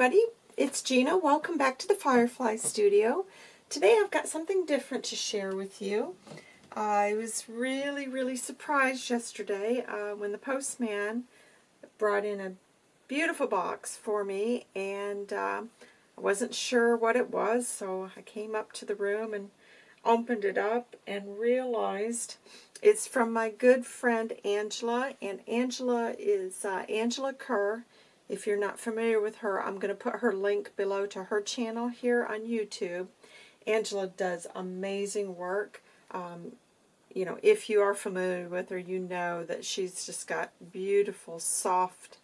everybody, it's Gina. Welcome back to the Firefly Studio. Today I've got something different to share with you. I was really, really surprised yesterday uh, when the postman brought in a beautiful box for me and uh, I wasn't sure what it was so I came up to the room and opened it up and realized it's from my good friend Angela and Angela is uh, Angela Kerr if you're not familiar with her, I'm going to put her link below to her channel here on YouTube. Angela does amazing work. Um, you know, if you are familiar with her, you know that she's just got beautiful, soft,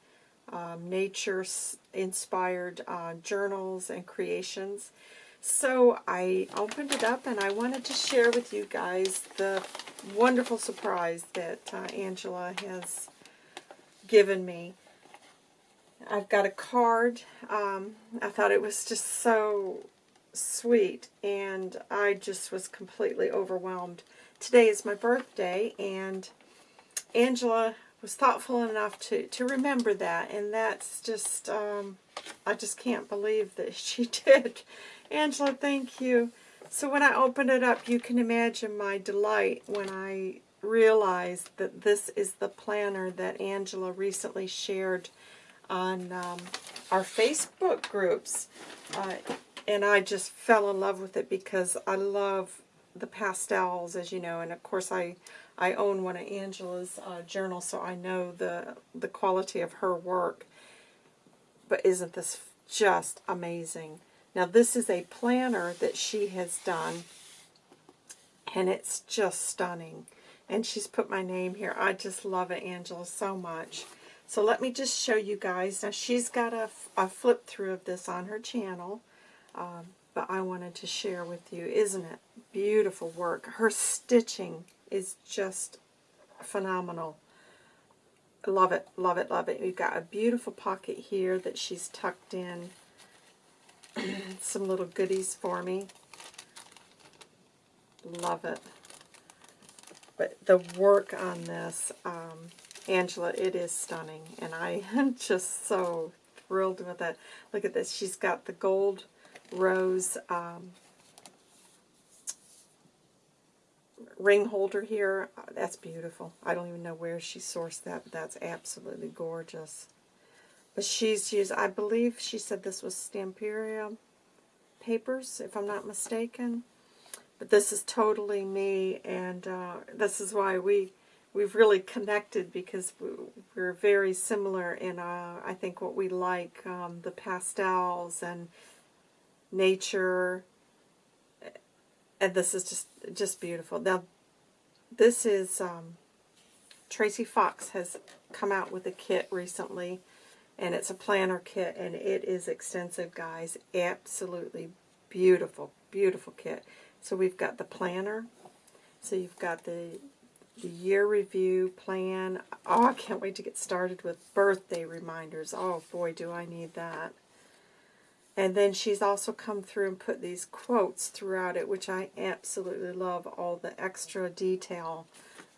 um, nature-inspired uh, journals and creations. So I opened it up and I wanted to share with you guys the wonderful surprise that uh, Angela has given me. I've got a card. Um, I thought it was just so sweet, and I just was completely overwhelmed. Today is my birthday, and Angela was thoughtful enough to, to remember that, and that's just, um, I just can't believe that she did. Angela, thank you. So when I opened it up, you can imagine my delight when I realized that this is the planner that Angela recently shared on um, our Facebook groups. Uh, and I just fell in love with it because I love the pastels, as you know. And of course, I, I own one of Angela's uh, journals, so I know the, the quality of her work. But isn't this just amazing? Now, this is a planner that she has done, and it's just stunning. And she's put my name here. I just love it, Angela, so much. So let me just show you guys. Now she's got a, a flip through of this on her channel, um, but I wanted to share with you. Isn't it beautiful work? Her stitching is just phenomenal. Love it, love it, love it. We've got a beautiful pocket here that she's tucked in some little goodies for me. Love it. But the work on this, um, Angela, it is stunning, and I am just so thrilled with it. Look at this. She's got the gold rose um, ring holder here. That's beautiful. I don't even know where she sourced that, but that's absolutely gorgeous. But she's used, I believe she said this was Stamperia papers, if I'm not mistaken. But this is totally me, and uh, this is why we we've really connected because we're very similar in, uh, I think, what we like, um, the pastels and nature, and this is just just beautiful. Now, this is, um, Tracy Fox has come out with a kit recently, and it's a planner kit, and it is extensive, guys. Absolutely beautiful, beautiful kit. So we've got the planner, so you've got the the year review plan. Oh, I can't wait to get started with birthday reminders. Oh, boy, do I need that. And then she's also come through and put these quotes throughout it, which I absolutely love, all the extra detail.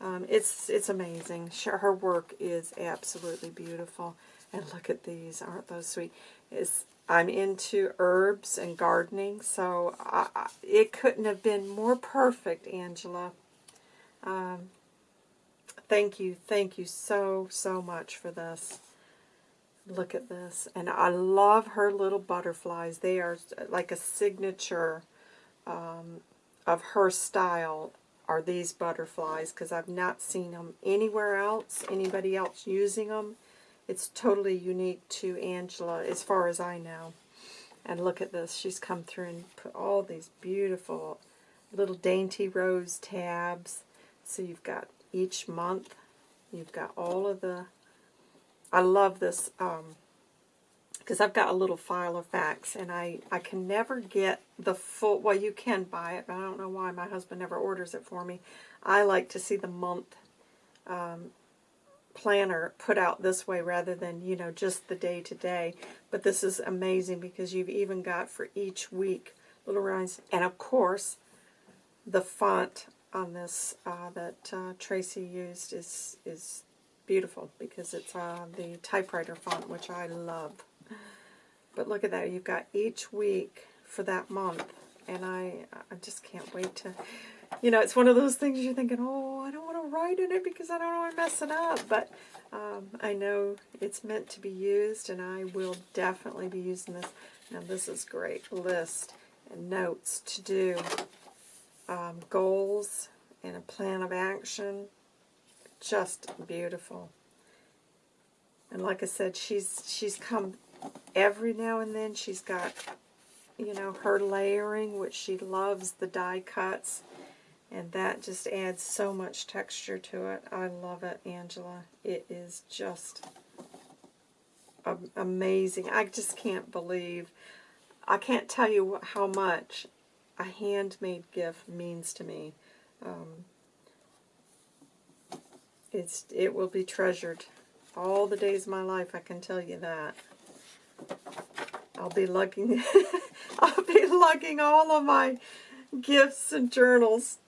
Um, it's it's amazing. Her work is absolutely beautiful. And look at these. Aren't those sweet? It's, I'm into herbs and gardening, so I, I, it couldn't have been more perfect, Angela. Um, Thank you, thank you so, so much for this. Look at this. And I love her little butterflies. They are like a signature um, of her style are these butterflies because I've not seen them anywhere else, anybody else using them. It's totally unique to Angela as far as I know. And look at this. She's come through and put all these beautiful little dainty rose tabs. So you've got each month. You've got all of the, I love this, because um, I've got a little Filofax, and I, I can never get the full, well, you can buy it, but I don't know why my husband never orders it for me. I like to see the month um, planner put out this way rather than, you know, just the day-to-day. -day. But this is amazing because you've even got for each week little rhymes. And, of course, the font on this uh, that uh, Tracy used is is beautiful because it's uh, the typewriter font, which I love. But look at that. You've got each week for that month. And I, I just can't wait to, you know, it's one of those things you're thinking, oh, I don't want to write in it because I don't want to mess it up. But um, I know it's meant to be used, and I will definitely be using this. Now, this is great. List and notes to do, um, goals, and a plan of action. Just beautiful. And like I said, she's she's come every now and then. She's got, you know, her layering, which she loves the die cuts. And that just adds so much texture to it. I love it, Angela. It is just amazing. I just can't believe, I can't tell you how much a handmade gift means to me. Um, it's It will be treasured all the days of my life, I can tell you that. I'll be lugging, I'll be lugging all of my gifts and journals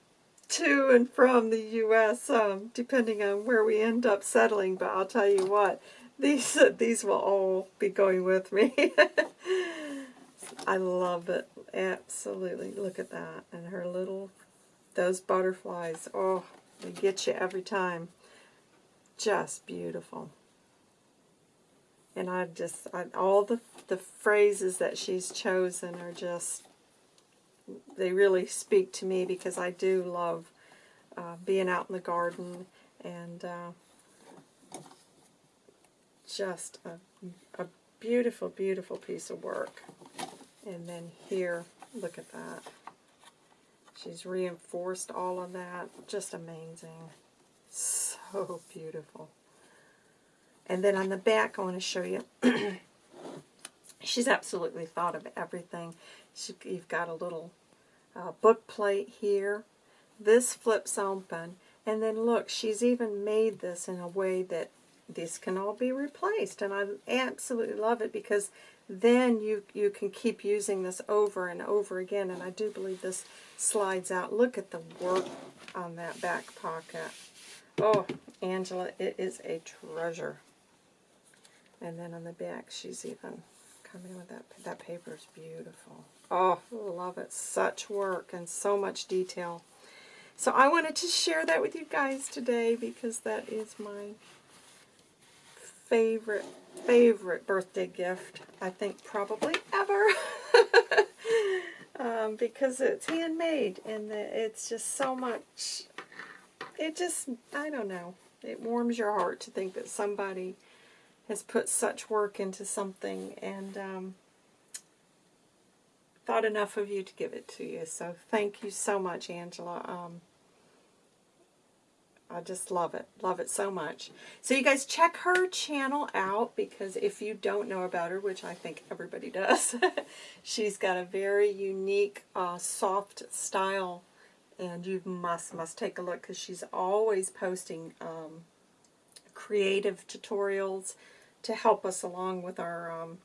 to and from the U.S., um, depending on where we end up settling. But I'll tell you what, these these will all be going with me. I love it. Absolutely. Look at that. And her little, those butterflies. Oh, they get you every time. Just beautiful. And I just, I, all the, the phrases that she's chosen are just they really speak to me because I do love uh, being out in the garden and uh, just a, a beautiful, beautiful piece of work. And then here, look at that. She's reinforced all of that. Just amazing. So beautiful. And then on the back, I want to show you. she's absolutely thought of everything. She, you've got a little uh, book plate here. This flips open. And then look, she's even made this in a way that this can all be replaced. And I absolutely love it because then you, you can keep using this over and over again. And I do believe this slides out. Look at the work on that back pocket. Oh, Angela, it is a treasure. And then on the back, she's even coming with that. That paper is beautiful. Oh, love it. Such work and so much detail. So I wanted to share that with you guys today because that is my favorite, favorite birthday gift, I think probably ever. um, because it's handmade and it's just so much, it just, I don't know, it warms your heart to think that somebody has put such work into something and um, thought enough of you to give it to you. So thank you so much, Angela. Um, I just love it. Love it so much. So you guys check her channel out because if you don't know about her, which I think everybody does, she's got a very unique uh, soft style and you must, must take a look because she's always posting um, creative tutorials to help us along with our um,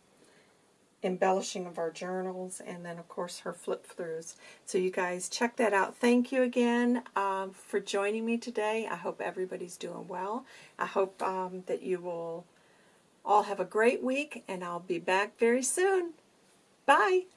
embellishing of our journals, and then, of course, her flip-throughs. So you guys check that out. Thank you again um, for joining me today. I hope everybody's doing well. I hope um, that you will all have a great week, and I'll be back very soon. Bye!